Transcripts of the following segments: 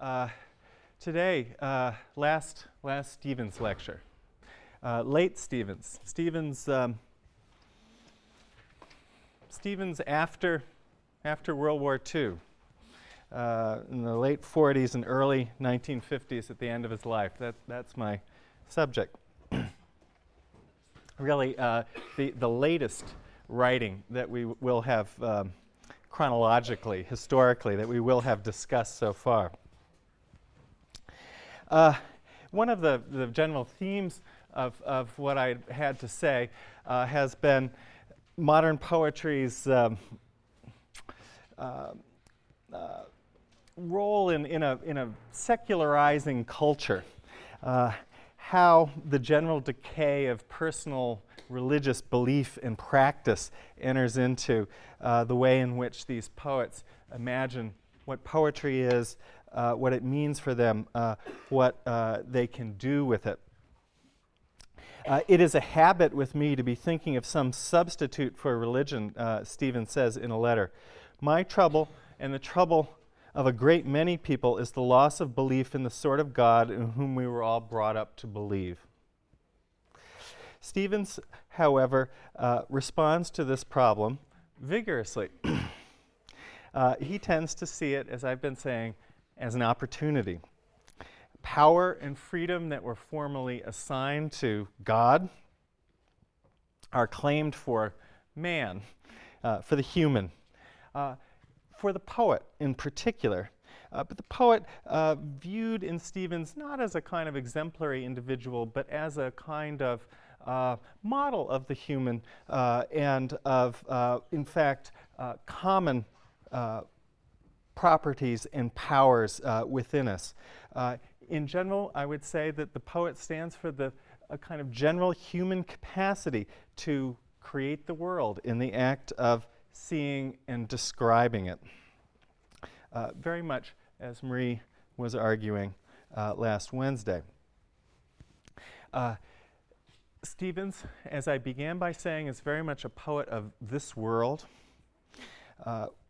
Uh, today, uh, last, last Stevens lecture. Uh, late Stevens. Stevens, um, Stevens after, after World War II, uh, in the late 40s and early 1950s at the end of his life. That, that's my subject. really, uh, the, the latest writing that we will have um, chronologically, historically, that we will have discussed so far. Uh, one of the, the general themes of, of what I had to say uh, has been modern poetry's um, uh, uh, role in, in, a, in a secularizing culture. Uh, how the general decay of personal religious belief and practice enters into uh, the way in which these poets imagine what poetry is, uh, what it means for them, uh, what uh, they can do with it. Uh, it is a habit with me to be thinking of some substitute for religion, uh, Stevens says in a letter. My trouble and the trouble of a great many people is the loss of belief in the sort of God in whom we were all brought up to believe. Stevens, however, uh, responds to this problem vigorously. uh, he tends to see it, as I've been saying, as an opportunity. Power and freedom that were formerly assigned to God are claimed for man, uh, for the human, uh, for the poet in particular. Uh, but the poet uh, viewed in Stevens not as a kind of exemplary individual, but as a kind of uh, model of the human uh, and of, in fact, common properties and powers within us. in general, I would say that the poet stands for the a kind of general human capacity to create the world in the act of seeing and describing it. Uh, very much as Marie was arguing uh, last Wednesday. Uh, Stevens, as I began by saying, is very much a poet of this world.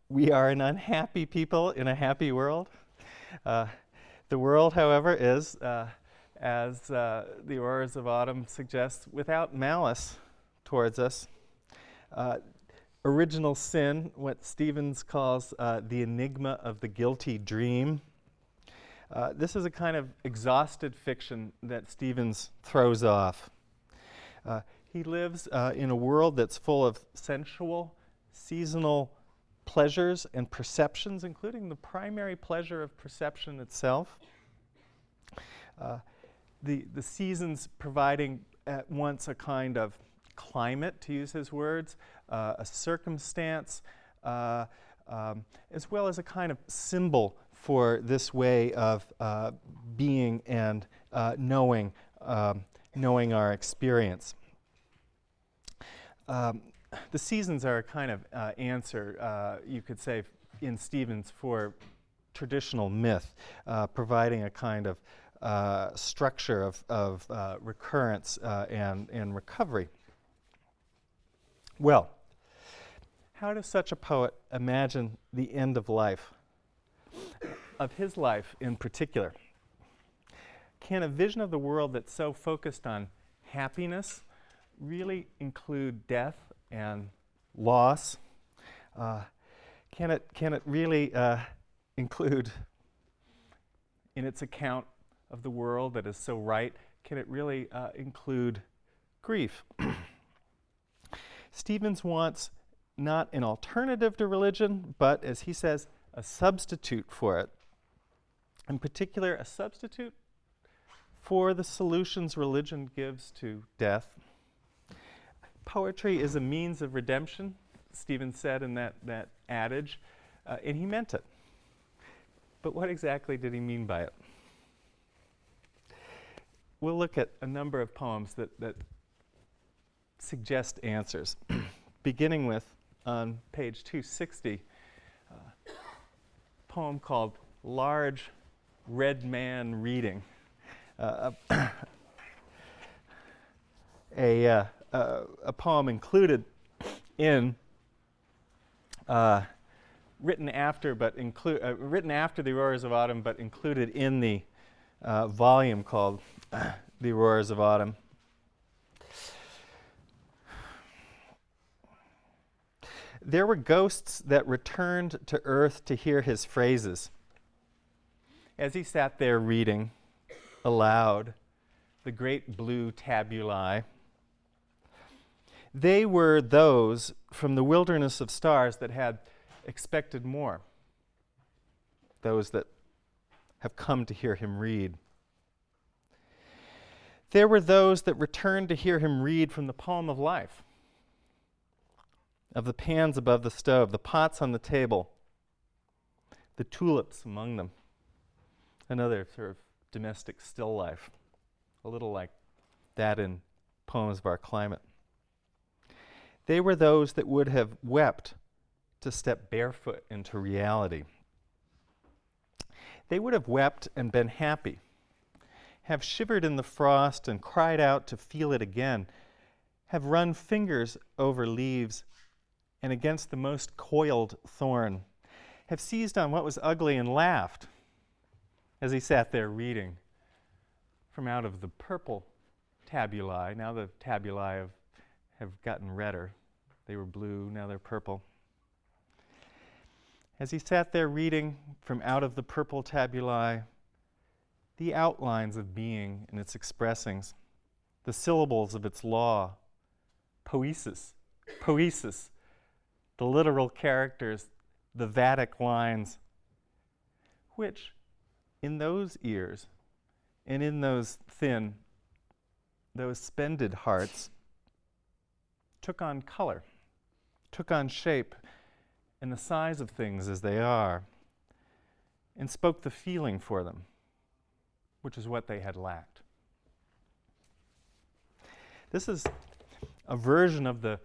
Uh, we are an unhappy people in a happy world. Uh, the world, however, is, uh, as uh, the Auroras of Autumn suggests, without malice towards us. Uh, original sin, what Stevens calls uh, the enigma of the guilty dream. this is a kind of exhausted fiction that Stevens throws off. Uh, he lives uh, in a world that's full of sensual, seasonal pleasures and perceptions, including the primary pleasure of perception itself. Uh, the, the seasons providing at once a kind of climate, to use his words, uh, a circumstance, uh, um, as well as a kind of symbol for this way of uh, being and knowing um, knowing our experience. Um, the seasons are a kind of uh, answer, uh, you could say, in Stevens for traditional myth, uh, providing a kind of uh, structure of, of uh, recurrence uh, and, and recovery. Well, how does such a poet imagine the end of life, of his life in particular? can a vision of the world that's so focused on happiness really include death and loss? Uh, can, it, can it really uh, include, in its account of the world that is so right, can it really uh, include grief? Stevens wants not an alternative to religion, but, as he says, a substitute for it. In particular, a substitute for the solutions religion gives to death. Poetry is a means of redemption, Stevens said in that, that adage, uh, and he meant it. But what exactly did he mean by it? We'll look at a number of poems that, that suggest answers, beginning with, on page 260, uh, a poem called Large Red Man Reading uh, a, uh, uh, a poem included in uh, written after, but include uh, written after the Auroras of Autumn, but included in the uh, volume called The Auroras of Autumn. There were ghosts that returned to earth to hear his phrases. As he sat there reading aloud the great blue tabulae, they were those from the wilderness of stars that had expected more, those that have come to hear him read. There were those that returned to hear him read from the poem of life, of the pans above the stove, the pots on the table, the tulips among them, another sort of domestic still life, a little like that in poems of our climate. They were those that would have wept to step barefoot into reality. They would have wept and been happy, have shivered in the frost and cried out to feel it again, have run fingers over leaves and against the most coiled thorn, have seized on what was ugly and laughed as he sat there reading from out of the purple tabulae. Now the tabulae have, have gotten redder. They were blue, now they're purple. As he sat there reading from out of the purple tabulae, the outlines of being and its expressings, the syllables of its law, poesis, poesis, the literal characters, the Vatic lines, which in those ears and in those thin, those spended hearts, took on color took on shape and the size of things as they are, and spoke the feeling for them, which is what they had lacked. This is a version of the,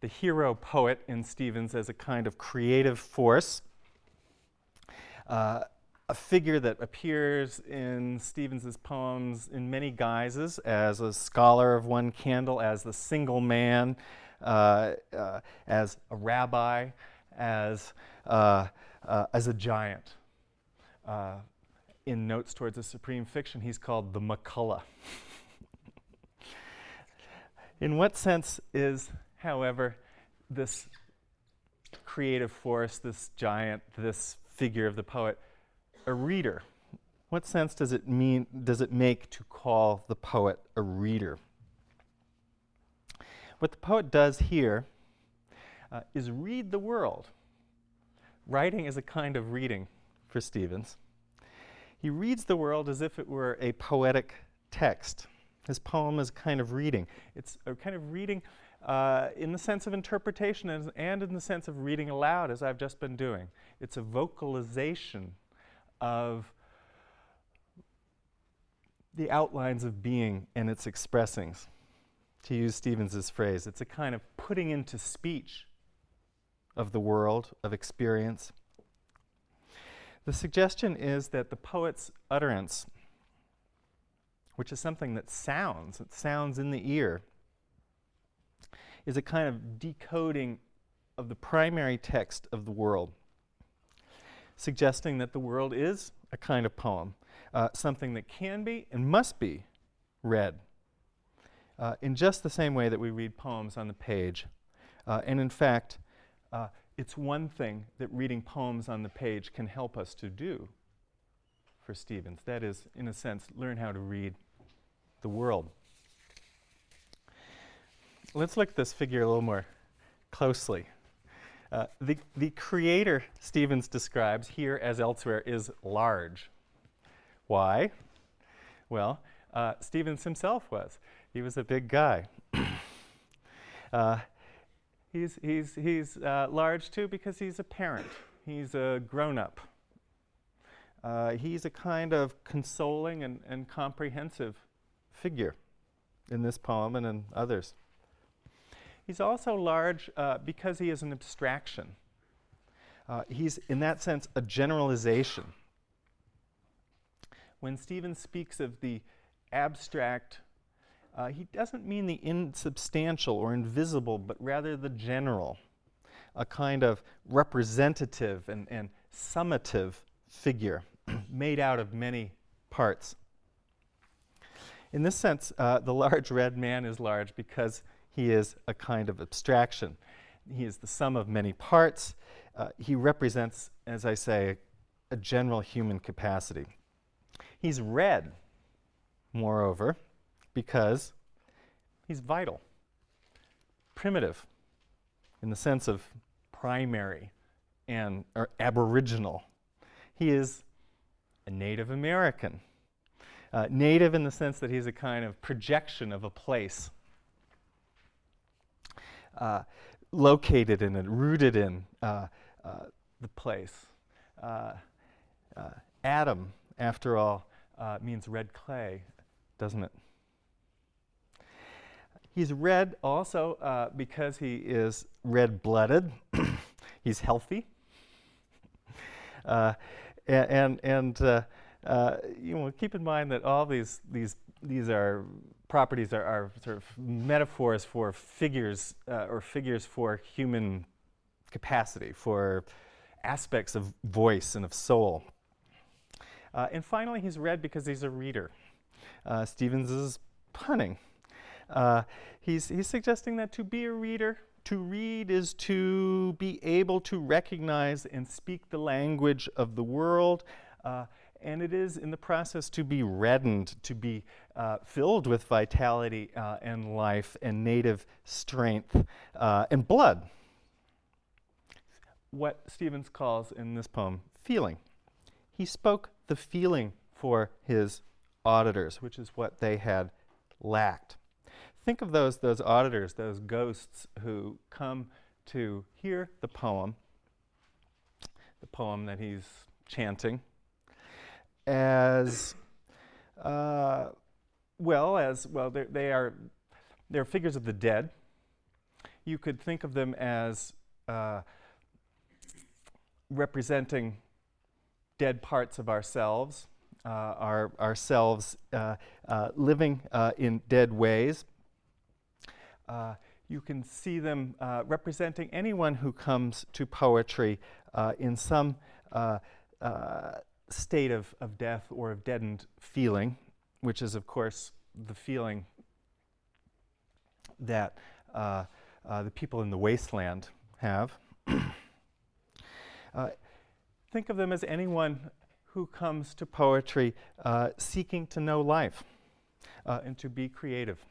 the hero poet in Stevens as a kind of creative force. Uh, a figure that appears in Stevens's poems in many guises as a scholar of one candle, as the single man, Uh, uh, as a rabbi, as, uh, uh as a giant. in Notes Towards a Supreme Fiction, he's called the MacCullough. in what sense is, however, this creative force, this giant, this figure of the poet, a reader? What sense does it mean, does it make to call the poet a reader? What the poet does here uh, is read the world. Writing is a kind of reading for Stevens. He reads the world as if it were a poetic text. His poem is a kind of reading. It's a kind of reading uh, in the sense of interpretation and in the sense of reading aloud, as I've just been doing. It's a vocalization of the outlines of being and its expressings to use Stevens's phrase. It's a kind of putting into speech of the world, of experience. The suggestion is that the poet's utterance, which is something that sounds, it sounds in the ear, is a kind of decoding of the primary text of the world, suggesting that the world is a kind of poem, uh, something that can be and must be read uh, in just the same way that we read poems on the page. Uh, and in fact, uh, it's one thing that reading poems on the page can help us to do for Stevens. That is, in a sense, learn how to read the world. Let's look at this figure a little more closely. Uh, the, the creator Stevens describes here as elsewhere is large. Why? Well, uh, Stevens himself was. He was a big guy. uh, he's he's, he's uh, large too because he's a parent. He's a grown up. Uh, he's a kind of consoling and, and comprehensive figure in this poem and in others. He's also large uh, because he is an abstraction. Uh, he's, in that sense, a generalization. When Stevens speaks of the abstract uh, he doesn't mean the insubstantial or invisible, but rather the general. a kind of representative and, and summative figure made out of many parts. In this sense, uh, the large red man is large because he is a kind of abstraction. He is the sum of many parts. Uh, he represents, as I say, a general human capacity. He's red, moreover, because he's vital, primitive, in the sense of primary and or aboriginal. He is a Native American. Uh, native in the sense that he's a kind of projection of a place. Uh, located in it, rooted in uh, uh the place. Uh, uh, Adam, after all, means red clay, doesn't it? He's red also because he is red blooded. he's healthy. and and uh, you know, keep in mind that all these, these, these are properties are, are sort of metaphors for figures uh, or figures for human capacity, for aspects of voice and of soul. Uh, and finally, he's red because he's a reader. Uh, Stevens is punning. Uh, he's, he's suggesting that to be a reader, to read is to be able to recognize and speak the language of the world, uh, and it is in the process to be reddened, to be uh, filled with vitality uh, and life and native strength uh, and blood. What Stevens calls in this poem feeling. He spoke the feeling for his auditors, which is what they had lacked. Think of those, those auditors, those ghosts who come to hear the poem, the poem that he's chanting, as uh, well as well they are they're figures of the dead. You could think of them as uh, representing dead parts of ourselves, uh, our ourselves uh, uh, living uh, in dead ways. You can see them representing anyone who comes to poetry in some state of, of death or of deadened feeling, which is, of course, the feeling that uh, uh, the people in the wasteland have. uh, think of them as anyone who comes to poetry uh, seeking to know life uh, and to be creative.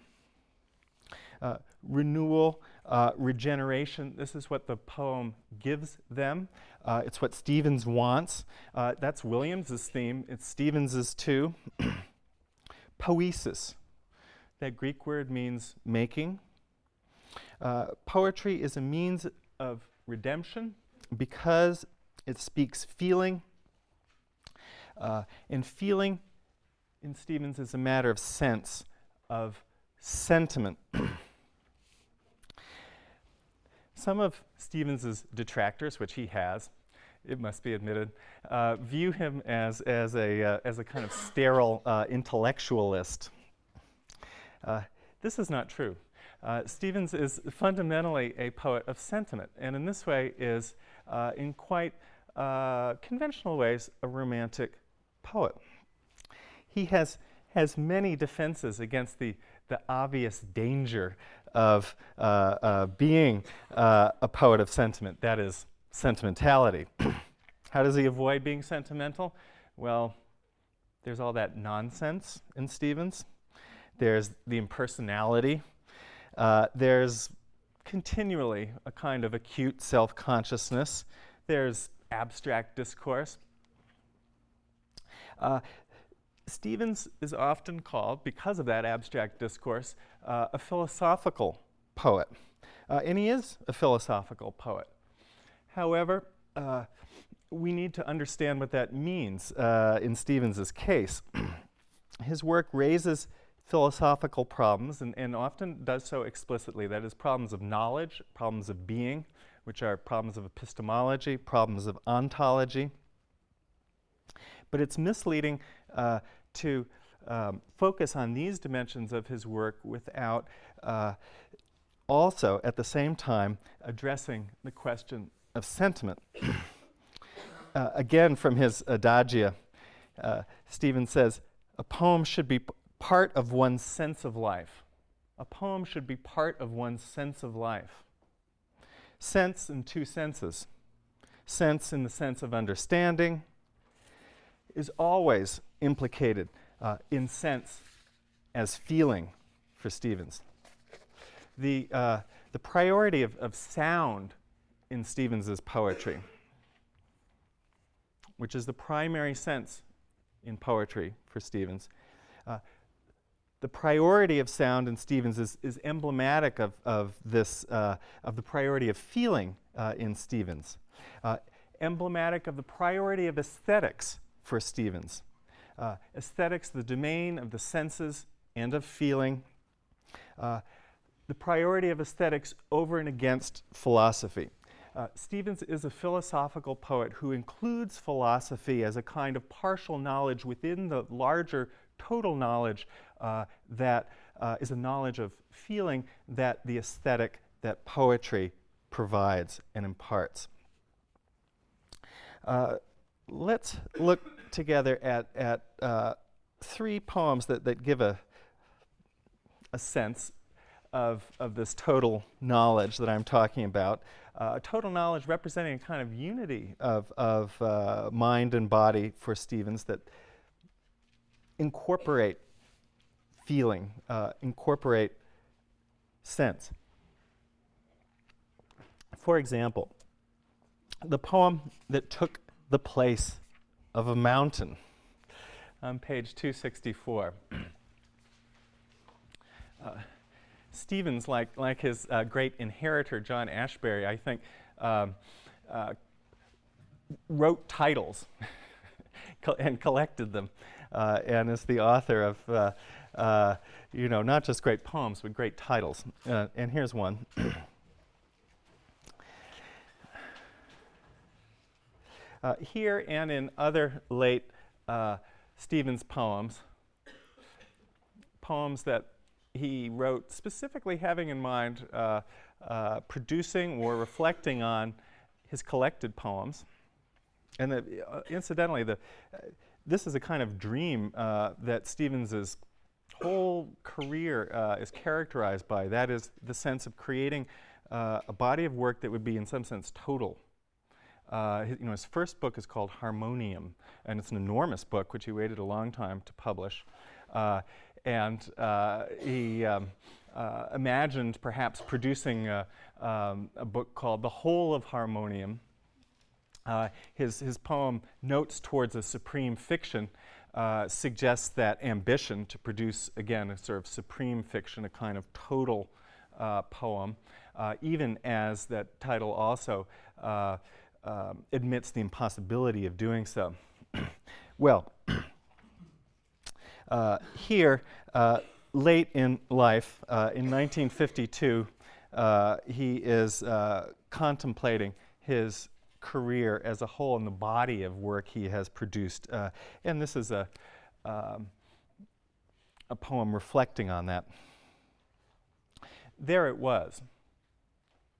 Uh, renewal, uh, regeneration, this is what the poem gives them. Uh, it's what Stevens wants. Uh, that's Williams's theme. It's Stevens's too. Poesis, that Greek word means making. Uh, poetry is a means of redemption because it speaks feeling. Uh, and feeling in Stevens is a matter of sense, of sentiment. Some of Stevens's detractors, which he has, it must be admitted, uh, view him as, as, a, uh, as a kind of sterile uh, intellectualist. Uh, this is not true. Uh, Stevens is fundamentally a poet of sentiment, and in this way is, uh, in quite conventional ways, a romantic poet. He has, has many defenses against the, the obvious danger of uh, uh, being uh, a poet of sentiment, that is, sentimentality. How does he avoid being sentimental? Well, there's all that nonsense in Stevens. There's the impersonality. Uh, there's continually a kind of acute self-consciousness. There's abstract discourse. Uh, Stevens is often called, because of that abstract discourse, uh, a philosophical poet. Uh, and he is a philosophical poet. However, uh, we need to understand what that means uh, in Stevens's case. His work raises philosophical problems and, and often does so explicitly. That is, problems of knowledge, problems of being, which are problems of epistemology, problems of ontology. But it's misleading uh, to um, focus on these dimensions of his work without uh, also at the same time addressing the question of sentiment. uh, again, from his adagia, uh, Stevens says, a poem should be part of one's sense of life. A poem should be part of one's sense of life. Sense in two senses. Sense in the sense of understanding is always implicated uh, in sense as feeling for Stevens. The, uh, the priority of, of sound in Stevens's poetry, which is the primary sense in poetry for Stevens. Uh, the priority of sound in Stevens is, is emblematic of, of this, uh, of the priority of feeling uh, in Stevens, uh, emblematic of the priority of aesthetics for Stevens. Uh, aesthetics, the domain of the senses and of feeling, uh, the priority of aesthetics over and against philosophy. Uh, Stevens is a philosophical poet who includes philosophy as a kind of partial knowledge within the larger total knowledge uh, that uh, is a knowledge of feeling that the aesthetic, that poetry provides and imparts. Uh, let's look together at, at uh, three poems that, that give a, a sense of, of this total knowledge that I'm talking about uh, total knowledge representing a kind of unity of, of uh, mind and body for Stevens that incorporate feeling, uh, incorporate sense. For example, the poem that took the place of a mountain on page 264. Uh, Stevens, like, like his uh, great inheritor, John Ashbery, I think, um, uh, wrote titles and collected them, uh, and is the author of, uh, uh, you know, not just great poems, but great titles. And here's one. here and in other late Stevens poems, poems that he wrote specifically having in mind uh, uh, producing or reflecting on his collected poems. And the, uh, incidentally, the, uh, this is a kind of dream uh, that Stevens's whole career uh, is characterized by. That is the sense of creating a body of work that would be, in some sense, total. His, you know, his first book is called Harmonium, and it's an enormous book, which he waited a long time to publish and uh, he um, uh, imagined perhaps producing a, um, a, book called The Whole of Harmonium. Uh, his, his poem, Notes Towards a Supreme Fiction, uh, suggests that ambition to produce, again, a sort of supreme fiction, a kind of total uh, poem, uh, even as that title also um, admits the impossibility of doing so. well, uh, here, uh, late in life, uh, in 1952, uh, he is uh, contemplating his career as a whole and the body of work he has produced. Uh, and this is a, um, a poem reflecting on that. There it was,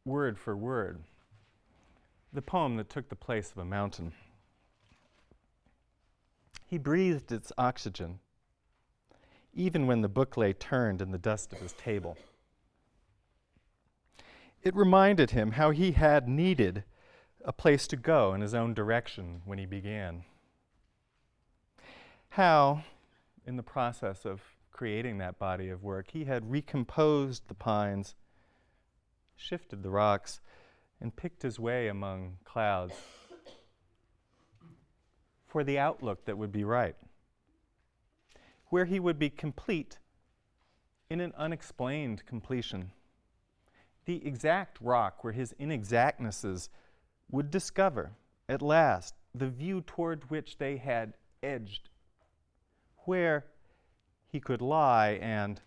word for word, the poem that took the place of a mountain. He breathed its oxygen even when the book lay turned in the dust of his table. It reminded him how he had needed a place to go in his own direction when he began. How, in the process of creating that body of work, he had recomposed the pines, shifted the rocks, and picked his way among clouds for the outlook that would be right where he would be complete in an unexplained completion. The exact rock where his inexactnesses would discover, at last, the view toward which they had edged, where he could lie and,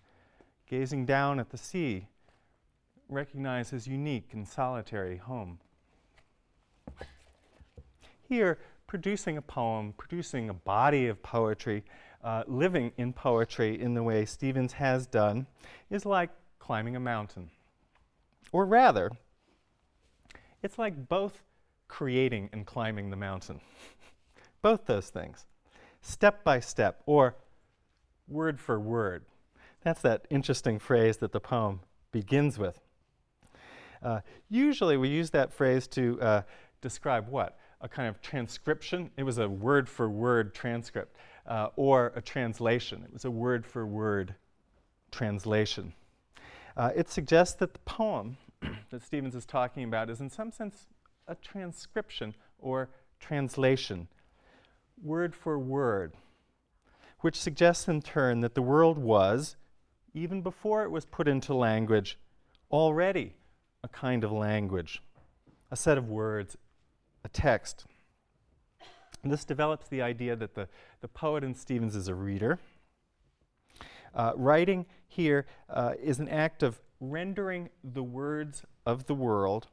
gazing down at the sea, recognize his unique and solitary home. Here, producing a poem, producing a body of poetry, uh, living in poetry in the way Stevens has done is like climbing a mountain. Or rather, it's like both creating and climbing the mountain. both those things, step by step, or word for word. That's that interesting phrase that the poem begins with. Uh, usually we use that phrase to uh, describe what? A kind of transcription. It was a word for word transcript. Uh, or a translation. It was a word for word translation. Uh, it suggests that the poem that Stevens is talking about is, in some sense, a transcription or translation, word for word, which suggests in turn that the world was, even before it was put into language, already a kind of language, a set of words, a text. And this develops the idea that the, the poet in Stevens is a reader. Uh, writing here uh, is an act of rendering the words of the world,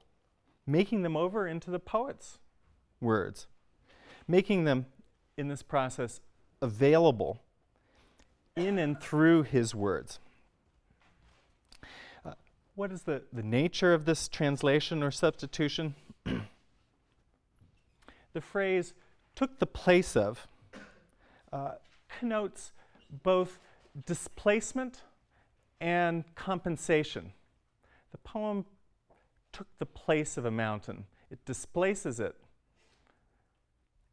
making them over into the poet's words, making them in this process available in and through his words. What is the, the nature of this translation or substitution? the phrase took the place of uh, connotes both displacement and compensation. The poem took the place of a mountain. It displaces it.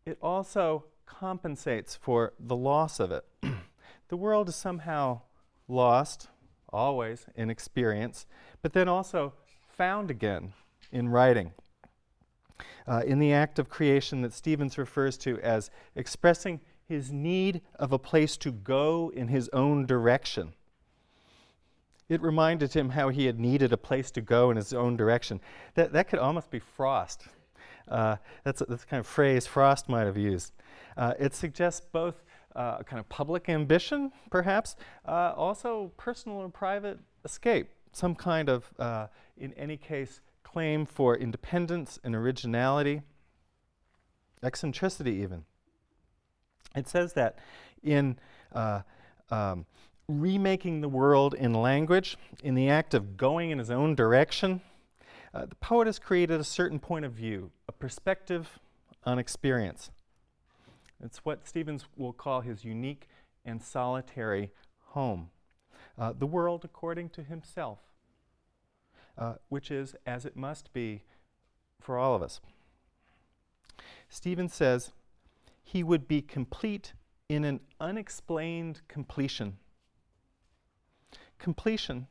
It also compensates for the loss of it. the world is somehow lost, always, in experience, but then also found again in writing uh, in the act of creation that Stevens refers to as expressing his need of a place to go in his own direction. It reminded him how he had needed a place to go in his own direction. That, that could almost be Frost. Uh, that's, a, that's the kind of phrase Frost might have used. Uh, it suggests both uh, a kind of public ambition, perhaps, uh, also personal or private escape, some kind of, uh, in any case, claim for independence and originality, eccentricity even. It says that in uh, um, remaking the world in language, in the act of going in his own direction, uh, the poet has created a certain point of view, a perspective on experience. It's what Stevens will call his unique and solitary home. Uh, the world according to himself uh, which is as it must be for all of us. Stevens says he would be complete in an unexplained completion. Completion,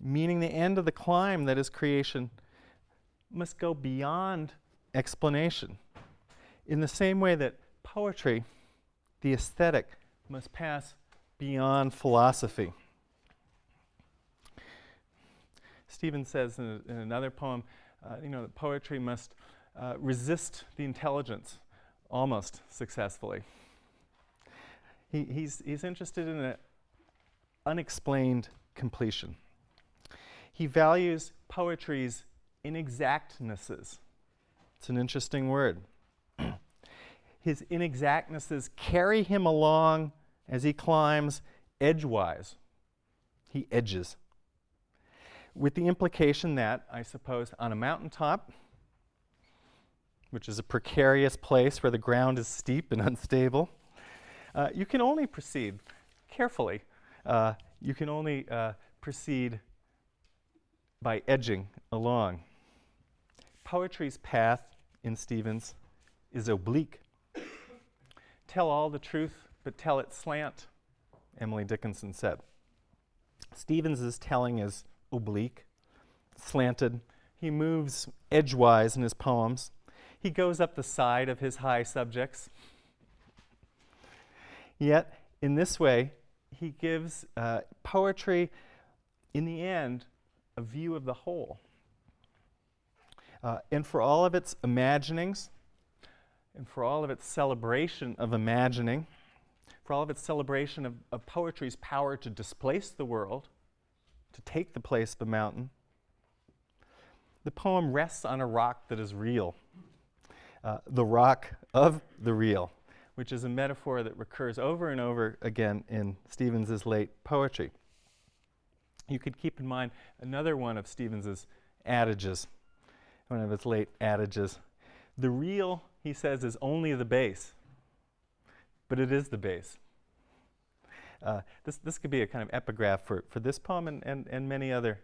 meaning the end of the climb that is creation, must go beyond explanation. In the same way that poetry, the aesthetic, must pass beyond philosophy. Stevens says in, a, in another poem, uh, you know, that poetry must uh, resist the intelligence almost successfully. He, he's, he's interested in an unexplained completion. He values poetry's inexactnesses. It's an interesting word. His inexactnesses carry him along as he climbs edgewise. He edges with the implication that, I suppose, on a mountaintop, which is a precarious place where the ground is steep and unstable, uh, you can only proceed carefully. Uh, you can only uh, proceed by edging along. Poetry's path in Stevens is oblique. tell all the truth, but tell it slant, Emily Dickinson said. Stevens's telling is oblique, slanted. He moves edgewise in his poems. He goes up the side of his high subjects. Yet, in this way, he gives uh, poetry, in the end, a view of the whole. Uh, and for all of its imaginings, and for all of its celebration of imagining, for all of its celebration of, of poetry's power to displace the world, to take the place of the mountain. The poem rests on a rock that is real, uh, the rock of the real, which is a metaphor that recurs over and over again in Stevens's late poetry. you could keep in mind another one of Stevens's adages, one of his late adages. The real, he says, is only the base, but it is the base. Uh, this, this could be a kind of epigraph for, for this poem and, and, and many other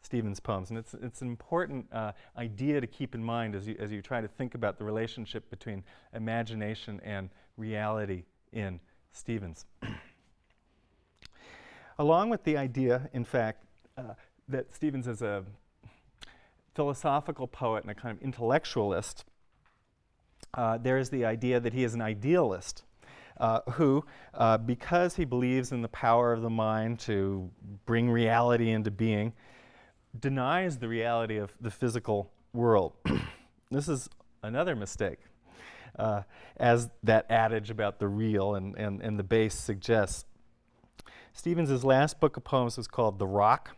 Stevens poems. And it's, it's an important uh, idea to keep in mind as you, as you try to think about the relationship between imagination and reality in Stevens. Along with the idea, in fact, uh, that Stevens is a philosophical poet and a kind of intellectualist, uh, there is the idea that he is an idealist. Uh, who, uh, because he believes in the power of the mind to bring reality into being, denies the reality of the physical world. this is another mistake, uh, as that adage about the real and, and, and the base suggests. Stevens' last book of poems was called The Rock.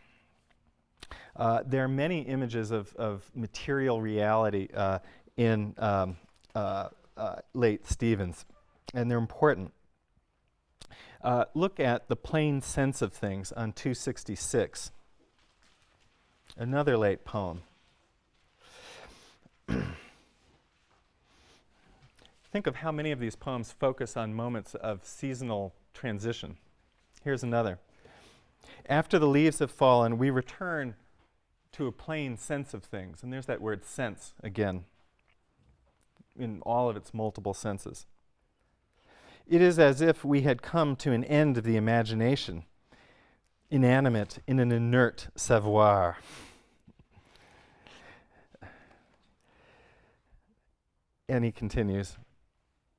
Uh, there are many images of, of material reality uh, in um, uh, uh, late Stevens, and they're important. Uh, look at the plain sense of things on 266. Another late poem. Think of how many of these poems focus on moments of seasonal transition. Here's another. After the leaves have fallen, we return to a plain sense of things. And there's that word sense again, in all of its multiple senses. It is as if we had come to an end of the imagination, inanimate in an inert savoir. And he continues,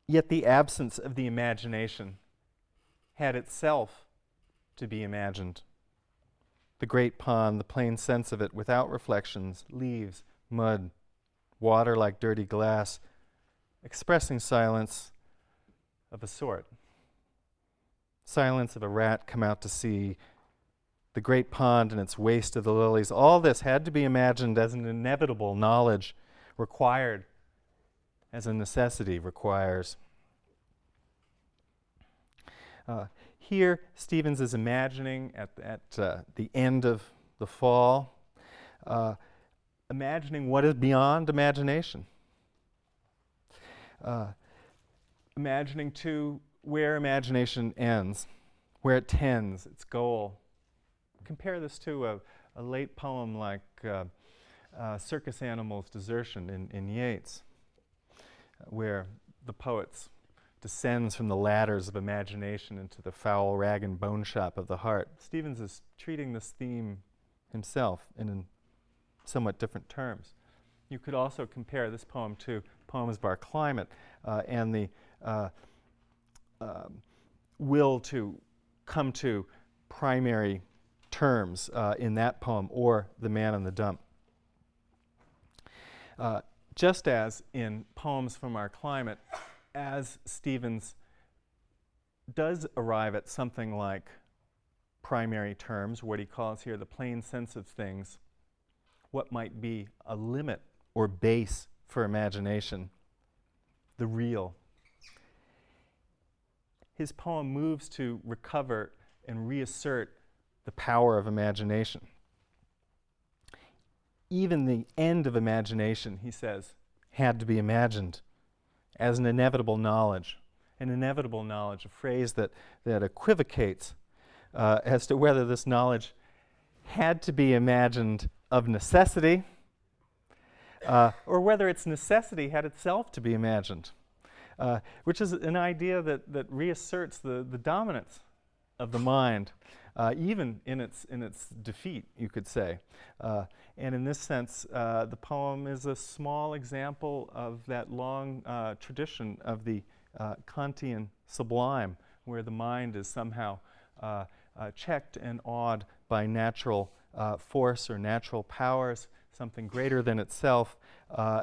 yet the absence of the imagination had itself to be imagined. The great pond, the plain sense of it, without reflections, leaves, mud, water like dirty glass, expressing silence of a sort. Silence of a rat come out to see, the great pond and its waste of the lilies, all this had to be imagined as an inevitable knowledge required as a necessity requires. Uh, here, Stevens is imagining at, at uh, the end of the fall, uh, imagining what is beyond imagination. Imagining, too, where imagination ends, where it tends, its goal. Compare this to a, a late poem like uh, uh, Circus Animals' Desertion in, in Yeats where the poet descends from the ladders of imagination into the foul rag and bone shop of the heart. Stevens is treating this theme himself in somewhat different terms. You could also compare this poem to poems of our climate uh, and the uh, uh, will to come to primary terms uh, in that poem or The Man in the Dump. Uh, just as in Poems from Our Climate, as Stevens does arrive at something like primary terms, what he calls here the plain sense of things, what might be a limit or base for imagination, the real. His poem moves to recover and reassert the power of imagination even the end of imagination, he says, had to be imagined as an inevitable knowledge. An inevitable knowledge, a phrase that, that equivocates uh, as to whether this knowledge had to be imagined of necessity uh, or whether its necessity had itself to be imagined, uh, which is an idea that, that reasserts the, the dominance of the mind, uh, even in its, in its defeat, you could say. Uh, and in this sense, uh, the poem is a small example of that long uh, tradition of the uh, Kantian sublime, where the mind is somehow checked and awed by natural force or natural powers, something greater than itself,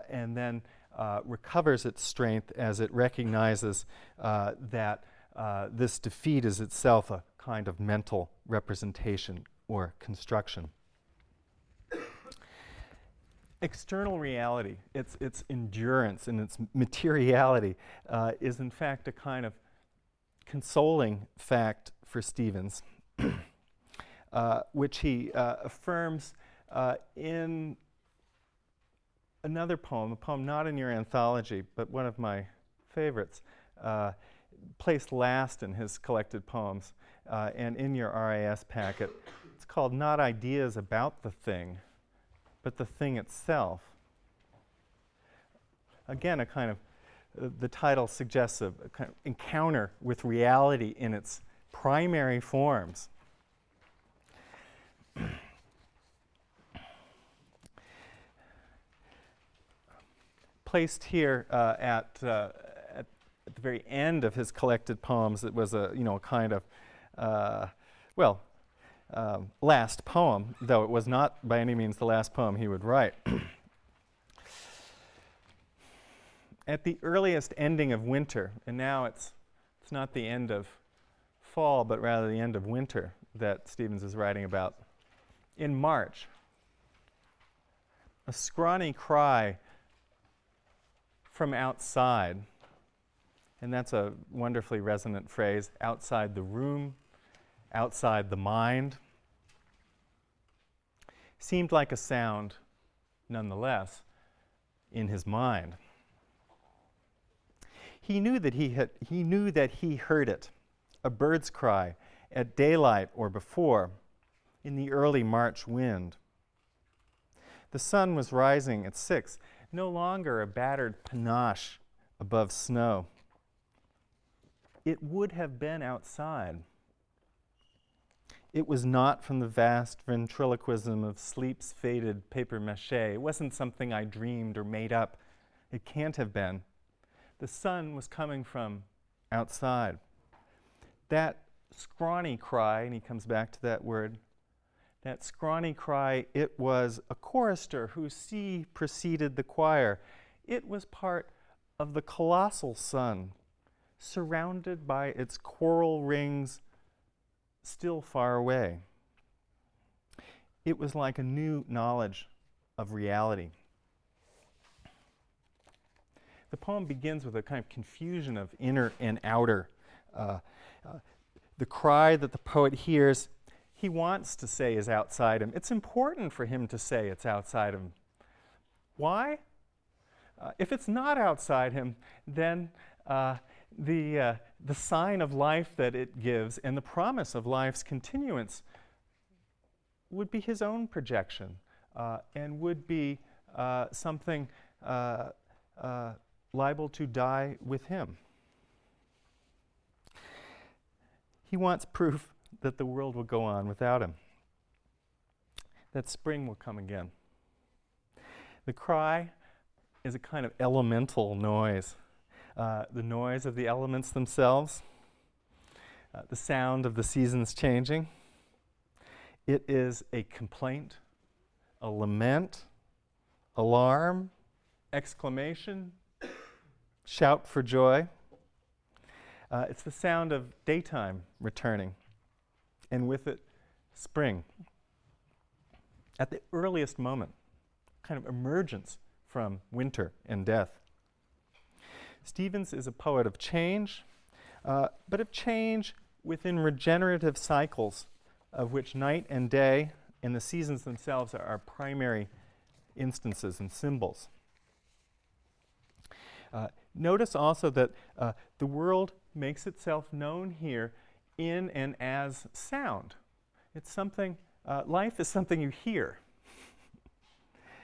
and then recovers its strength as it recognizes that this defeat is itself a kind of mental representation or construction external reality, its, its endurance and its materiality, uh, is in fact a kind of consoling fact for Stevens. uh, which he uh, affirms uh, in another poem, a poem not in your anthology, but one of my favorites, uh, placed last in his collected poems uh, and in your RIS packet. It's called Not Ideas About the Thing, but the Thing Itself. Again, a kind of, uh, the title suggests a, a kind of encounter with reality in its primary forms. Placed here uh, at, uh, at, the very end of his collected poems, it was a, you know, a kind of, uh, well, um, last poem, though it was not by any means the last poem he would write. at the earliest ending of winter, and now it's, it's not the end of fall, but rather the end of winter that Stevens is writing about. In March, a scrawny cry from outside, and that's a wonderfully resonant phrase outside the room, outside the mind, seemed like a sound nonetheless in his mind. He knew that he, had, he knew that he heard it, a bird's cry, at daylight or before, in the early March wind. The sun was rising at six, no longer a battered panache above snow. It would have been outside. It was not from the vast ventriloquism of sleep's faded paper mache. It wasn't something I dreamed or made up. It can't have been the sun was coming from outside. That scrawny cry, and he comes back to that word, that scrawny cry, it was a chorister whose C preceded the choir. It was part of the colossal sun, surrounded by its choral rings, still far away. It was like a new knowledge of reality. The poem begins with a kind of confusion of inner and outer. Uh, uh, the cry that the poet hears, he wants to say is outside him. It's important for him to say it's outside him. Why? Uh, if it's not outside him, then uh, the, uh, the sign of life that it gives and the promise of life's continuance would be his own projection uh, and would be something liable to die with him. He wants proof that the world will go on without him, that spring will come again. The cry is a kind of elemental noise, uh, the noise of the elements themselves, uh, the sound of the seasons changing. It is a complaint, a lament, alarm, exclamation, shout for joy. Uh, it's the sound of daytime returning, and with it, spring. At the earliest moment, kind of emergence from winter and death. Stevens is a poet of change, uh, but of change within regenerative cycles of which night and day and the seasons themselves are, are primary instances and symbols. Uh, Notice also that uh, the world makes itself known here in and as sound. It's something, uh, life is something you hear.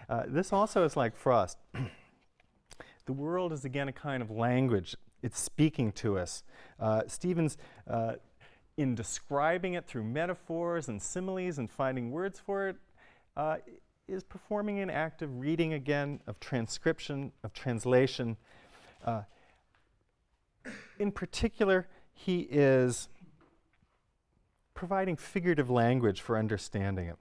uh, this also is like frost. the world is again a kind of language. It's speaking to us. Uh, Stevens, uh, in describing it through metaphors and similes and finding words for it, uh, is performing an act of reading again, of transcription, of translation, uh, in particular, he is providing figurative language for understanding it.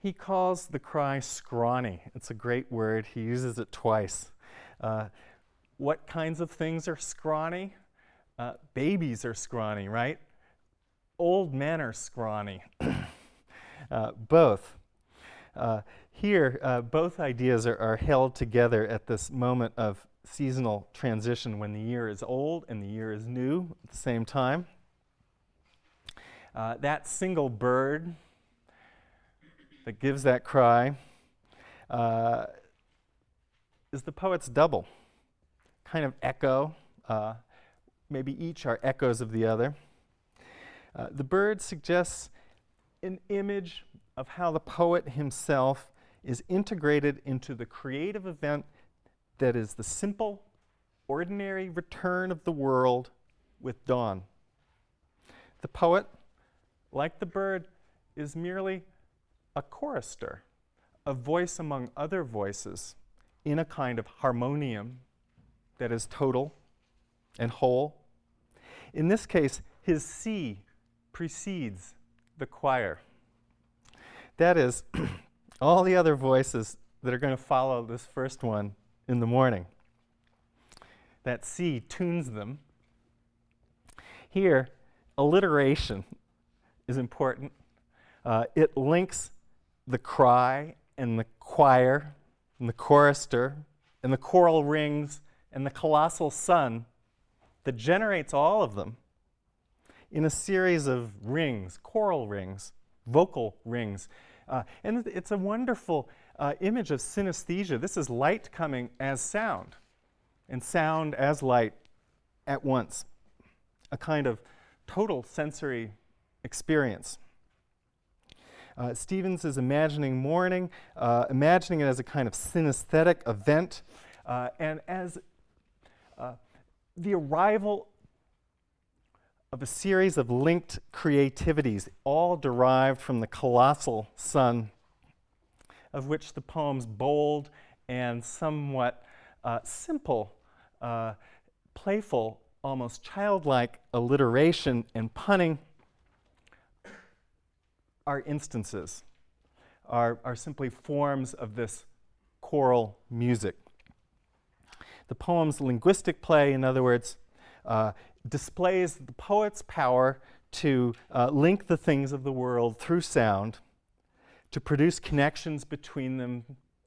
He calls the cry scrawny. It's a great word. He uses it twice. Uh, what kinds of things are scrawny? Uh, babies are scrawny, right? Old men are scrawny. uh, both. Uh, here, uh, both ideas are, are, held together at this moment of seasonal transition when the year is old and the year is new at the same time. Uh, that single bird that gives that cry uh, is the poet's double, kind of echo. Uh, maybe each are echoes of the other. Uh, the bird suggests an image of how the poet himself is integrated into the creative event that is the simple, ordinary return of the world with dawn. The poet, like the bird, is merely a chorister, a voice among other voices in a kind of harmonium that is total and whole. In this case, his C precedes the choir. That is, all the other voices that are going to follow this first one in the morning. That C tunes them. Here, alliteration is important. Uh, it links the cry and the choir and the chorister and the choral rings and the colossal sun that generates all of them in a series of rings, choral rings, vocal rings. Uh, and it's a wonderful uh, image of synesthesia. This is light coming as sound, and sound as light at once. A kind of total sensory experience. Uh, Stevens is imagining morning, uh, imagining it as a kind of synesthetic event, uh, and as uh, the arrival of a series of linked creativities, all derived from the colossal sun, of which the poem's bold and somewhat uh, simple, uh, playful, almost childlike alliteration and punning are instances, are, are simply forms of this choral music. The poem's linguistic play, in other words, uh, displays the poet's power to uh, link the things of the world through sound, to produce connections between them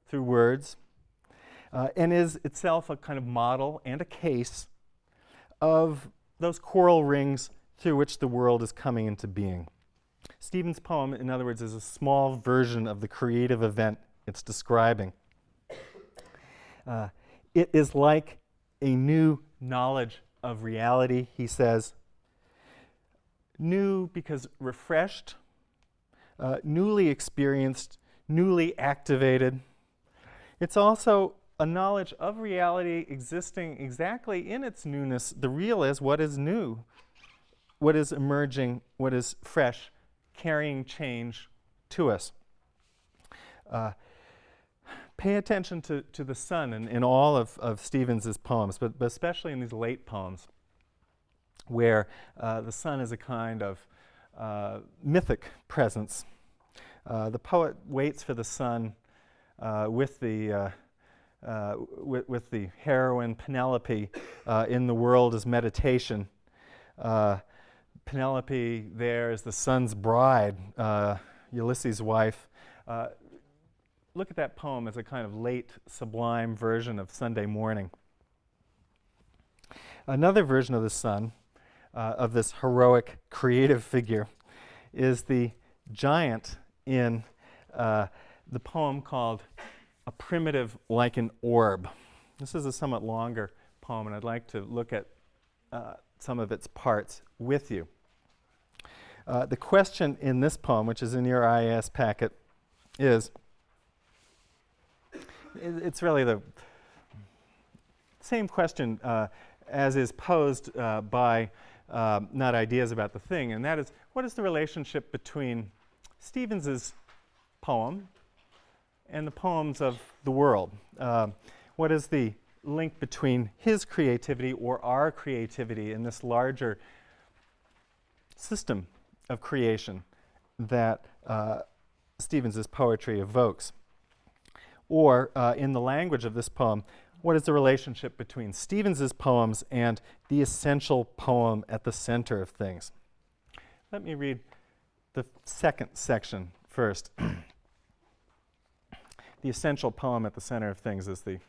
through words, uh, and is itself a kind of model and a case of those choral rings through which the world is coming into being. Stevens' poem, in other words, is a small version of the creative event it's describing. Uh, it is like a new knowledge of reality, he says. New because refreshed, uh, newly experienced, newly activated. It's also a knowledge of reality existing exactly in its newness. The real is what is new, what is emerging, what is fresh, carrying change to us. Uh, pay attention to, to the sun in, in all of, of Stevens's poems, but, but especially in these late poems, where uh, the sun is a kind of uh, mythic presence. Uh, the poet waits for the sun uh, with the uh, with, with, the heroine Penelope in the world as meditation. Penelope there is the sun's bride, Ulysses' wife look at that poem as a kind of late sublime version of Sunday morning. Another version of the sun, uh, of this heroic creative figure, is the giant in uh, the poem called A Primitive Like an Orb. This is a somewhat longer poem, and I'd like to look at uh, some of its parts with you. Uh, the question in this poem, which is in your IAS packet, is it's really the same question uh, as is posed uh, by uh, not ideas about the thing, and that is what is the relationship between Stevens's poem and the poems of the world? Uh, what is the link between his creativity or our creativity in this larger system of creation that uh, Stevens's poetry evokes? Or, uh, in the language of this poem, what is the relationship between Stevens's poems and the essential poem at the center of things? Let me read the second section first. the essential poem at the center of things is the,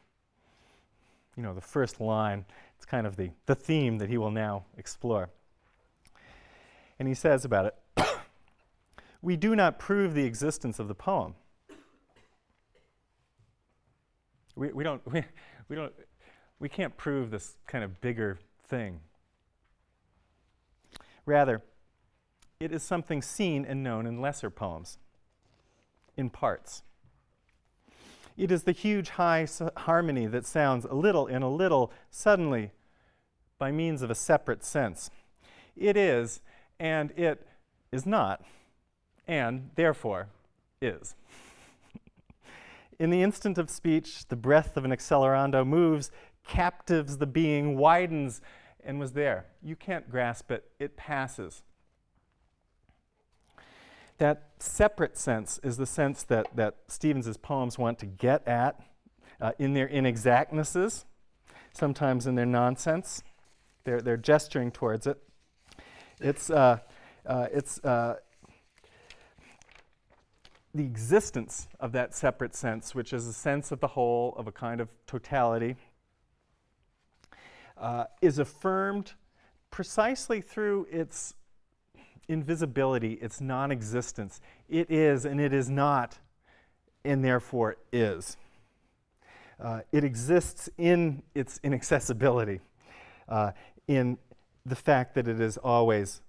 you know, the first line. It's kind of the, the theme that he will now explore. And he says about it we do not prove the existence of the poem. We, we, don't, we, we, don't, we can't prove this kind of bigger thing. Rather, it is something seen and known in lesser poems, in parts. It is the huge high harmony that sounds a little in a little suddenly by means of a separate sense. It is, and it is not, and therefore is. in the instant of speech, the breath of an accelerando moves, captives the being, widens, and was there. You can't grasp it, it passes. That separate sense is the sense that, that Stevens's poems want to get at uh, in their inexactnesses, sometimes in their nonsense. They're, they're gesturing towards it. It's, uh, uh, it's uh, the existence of that separate sense, which is a sense of the whole, of a kind of totality, uh, is affirmed precisely through its invisibility, its non existence. It is and it is not, and therefore is. Uh, it exists in its inaccessibility, uh, in the fact that it is always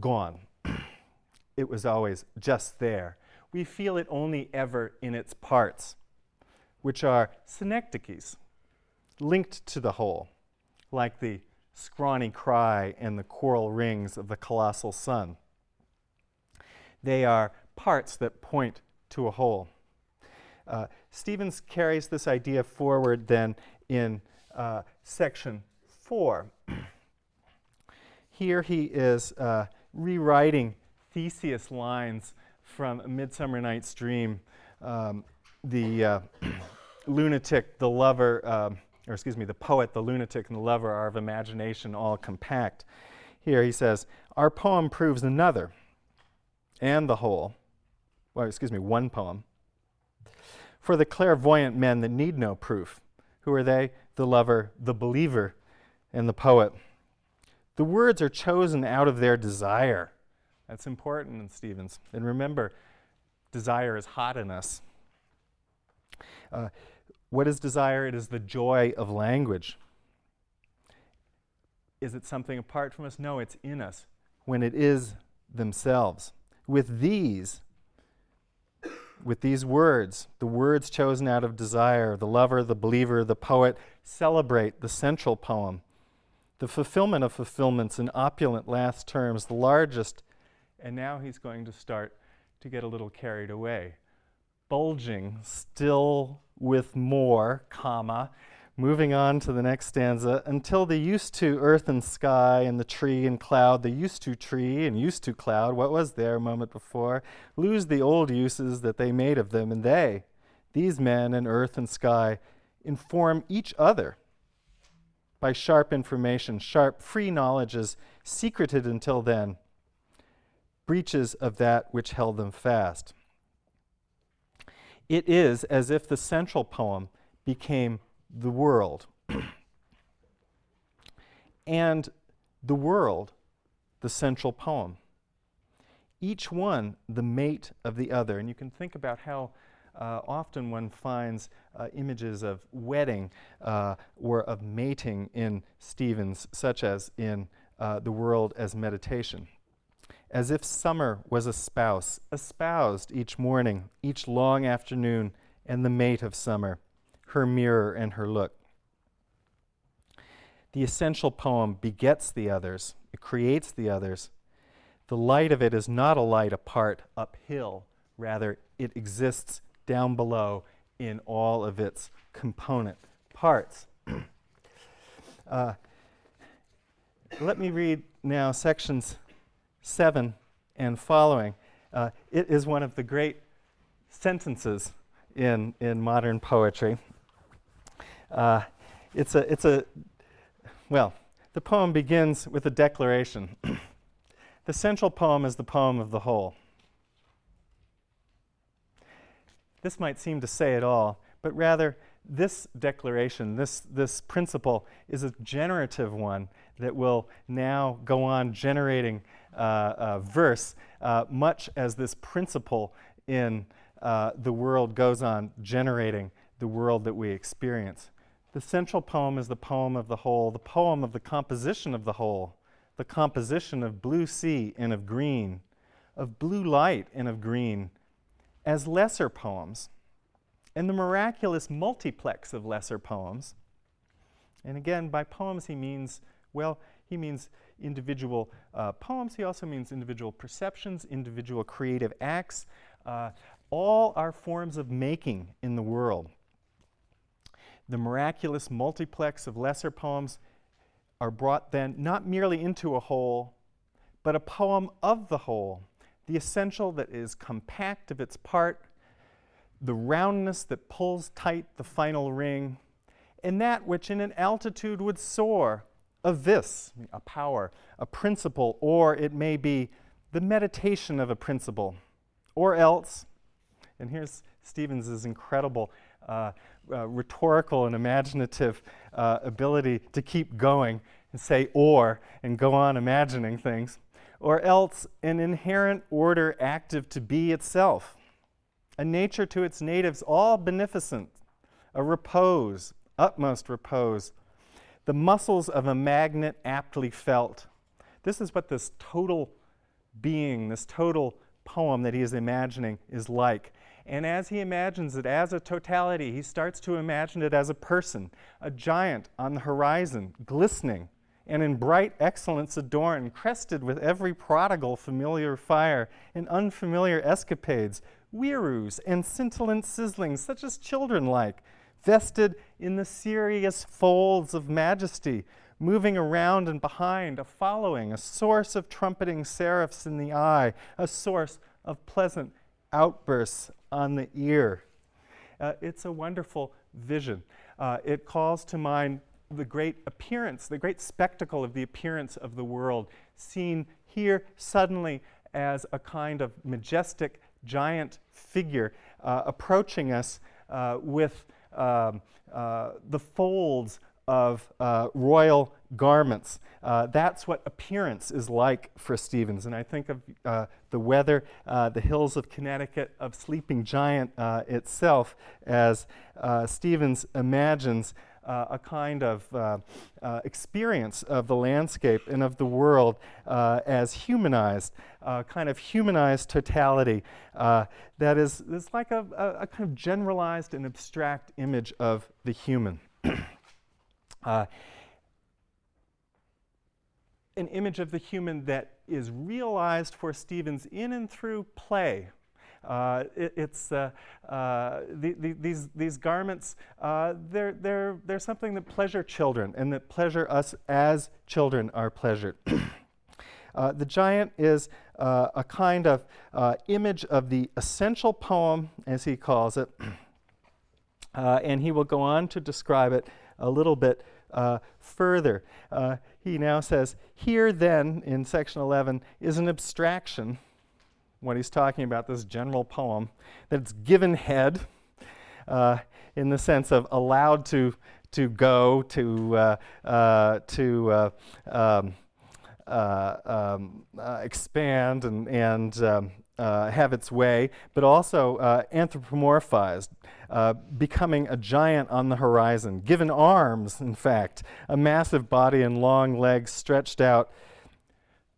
gone. it was always just there. We feel it only ever in its parts, which are synecdoches, linked to the whole, like the scrawny cry and the choral rings of the colossal sun. They are parts that point to a whole. Uh, Stevens carries this idea forward then in uh, section four. Here he is uh, rewriting Theseus lines from A Midsummer Night's Dream. Um, the uh, lunatic, the lover, um, or excuse me, the poet, the lunatic, and the lover are of imagination all compact. Here he says, Our poem proves another and the whole. Well, excuse me, one poem. For the clairvoyant men that need no proof. Who are they? The lover, the believer, and the poet. The words are chosen out of their desire. That's important in Stevens. And remember, desire is hot in us. Uh, what is desire? It is the joy of language. Is it something apart from us? No, it's in us when it is themselves. With these, with these words, the words chosen out of desire, the lover, the believer, the poet, celebrate the central poem, the fulfillment of fulfillments in opulent last terms, the largest. And now he's going to start to get a little carried away. Bulging, still with more, comma, moving on to the next stanza, until the used to earth and sky and the tree and cloud, the used to tree and used to cloud, what was there a moment before, lose the old uses that they made of them, and they, these men and earth and sky, inform each other by sharp information, sharp, free knowledges, secreted until then, breaches of that which held them fast. It is as if the central poem became the world. and the world, the central poem. Each one the mate of the other. And you can think about how uh, often one finds uh, images of wedding uh, or of mating in Stevens, such as in uh, The World as Meditation as if summer was a spouse, espoused each morning, each long afternoon, and the mate of summer, her mirror and her look. The essential poem begets the others, it creates the others. The light of it is not a light apart, uphill, rather, it exists down below in all of its component parts. uh, let me read now sections 7 and following. Uh, it is one of the great sentences in, in modern poetry. Uh, it's, a, it's a, well, the poem begins with a declaration. the central poem is the poem of the whole. This might seem to say it all, but rather, this declaration, this, this principle, is a generative one that will now go on generating uh, uh, verse, uh, much as this principle in uh, the world goes on generating the world that we experience. The central poem is the poem of the whole, the poem of the composition of the whole, the composition of blue sea and of green, of blue light and of green, as lesser poems, and the miraculous multiplex of lesser poems. And again, by poems he means, well, he means individual uh, poems. He also means individual perceptions, individual creative acts. Uh, all are forms of making in the world. The miraculous multiplex of lesser poems are brought then not merely into a whole, but a poem of the whole, the essential that is compact of its part, the roundness that pulls tight the final ring, and that which in an altitude would soar, of this, a power, a principle, or it may be the meditation of a principle, or else, and here's Stevens's incredible uh, uh, rhetorical and imaginative uh, ability to keep going and say or and go on imagining things, or else an inherent order active to be itself, a nature to its natives all beneficent, a repose, utmost repose, the muscles of a magnet aptly felt. This is what this total being, this total poem that he is imagining is like. And as he imagines it as a totality, he starts to imagine it as a person, a giant on the horizon, glistening and in bright excellence adorned, crested with every prodigal familiar fire and unfamiliar escapades, whirroos and scintillant sizzlings, such as children like, vested in the serious folds of majesty, moving around and behind, a following, a source of trumpeting seraphs in the eye, a source of pleasant outbursts on the ear. Uh, it's a wonderful vision. Uh, it calls to mind the great appearance, the great spectacle of the appearance of the world, seen here suddenly as a kind of majestic giant figure uh, approaching us uh, with um, uh, the folds of uh, royal garments. Uh, that's what appearance is like for Stevens. And I think of uh, the weather, the hills of Connecticut, of Sleeping Giant itself, as Stevens imagines uh, a kind of uh, uh, experience of the landscape and of the world uh, as humanized, uh, kind of humanized totality that is, is like a, a, a, kind of generalized and abstract image of the human. an image of the human that is realized for Stevens in and through play, it, it's uh, uh, the, the, these, these garments, uh, they're, they're, they're something that pleasure children and that pleasure us as children are pleasured. Uh, the giant is uh, a kind of image of the essential poem, as he calls it, and he will go on to describe it a little bit further. he now says, here then, in section 11, is an abstraction what he's talking about, this general poem, that's given head uh, in the sense of allowed to, to go, to, uh, uh, to uh, um, uh, um, uh, expand and, and um, have its way, but also anthropomorphized, becoming a giant on the horizon, given arms, in fact, a massive body and long legs stretched out,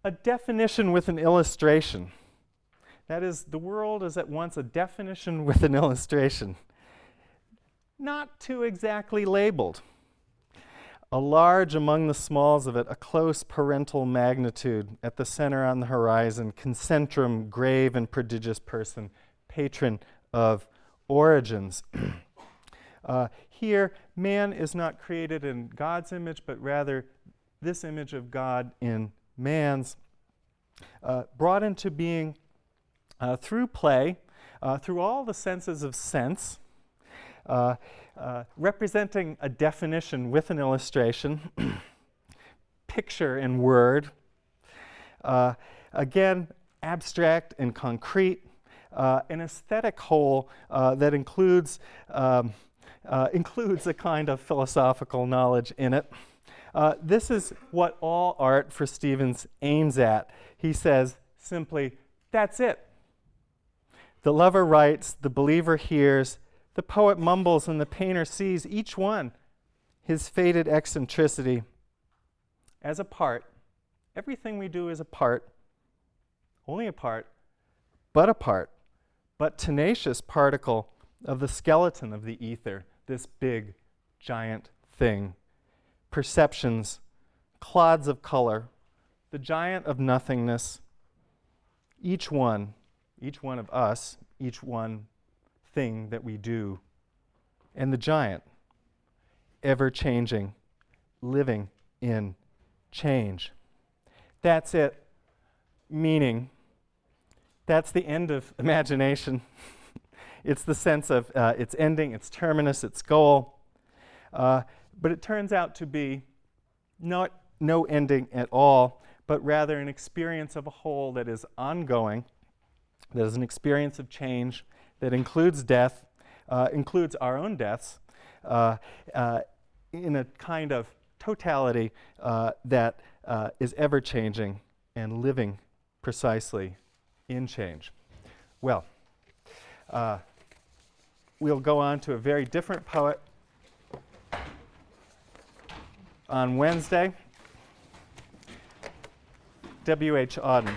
a definition with an illustration. That is, the world is at once a definition with an illustration, not too exactly labeled. A large among the smalls of it, a close parental magnitude at the center on the horizon, concentrum, grave and prodigious person, patron of origins. uh, here, man is not created in God's image, but rather this image of God in man's, uh, brought into being uh, through play, uh, through all the senses of sense, uh, uh representing a definition with an illustration, picture and word, uh, again, abstract and concrete, uh, an aesthetic whole that includes, um, includes a kind of philosophical knowledge in it. Uh, this is what all art for Stevens aims at. He says simply, that's it. The lover writes, the believer hears, the poet mumbles, and the painter sees each one his fated eccentricity as a part. Everything we do is a part, only a part, but a part, but tenacious particle of the skeleton of the ether, this big, giant thing. Perceptions, clods of color, the giant of nothingness, each one, each one of us, each one thing that we do, and the giant, ever changing, living in change. That's it. Meaning, that's the end of imagination. it's the sense of uh, its ending, its terminus, its goal. Uh, but it turns out to be not no ending at all, but rather an experience of a whole that is ongoing, that is an experience of change, that includes death, uh, includes our own deaths, uh, uh, in a kind of totality uh, that uh, is ever changing and living precisely in change. Well, uh, we'll go on to a very different poet on Wednesday. W.H. Auden.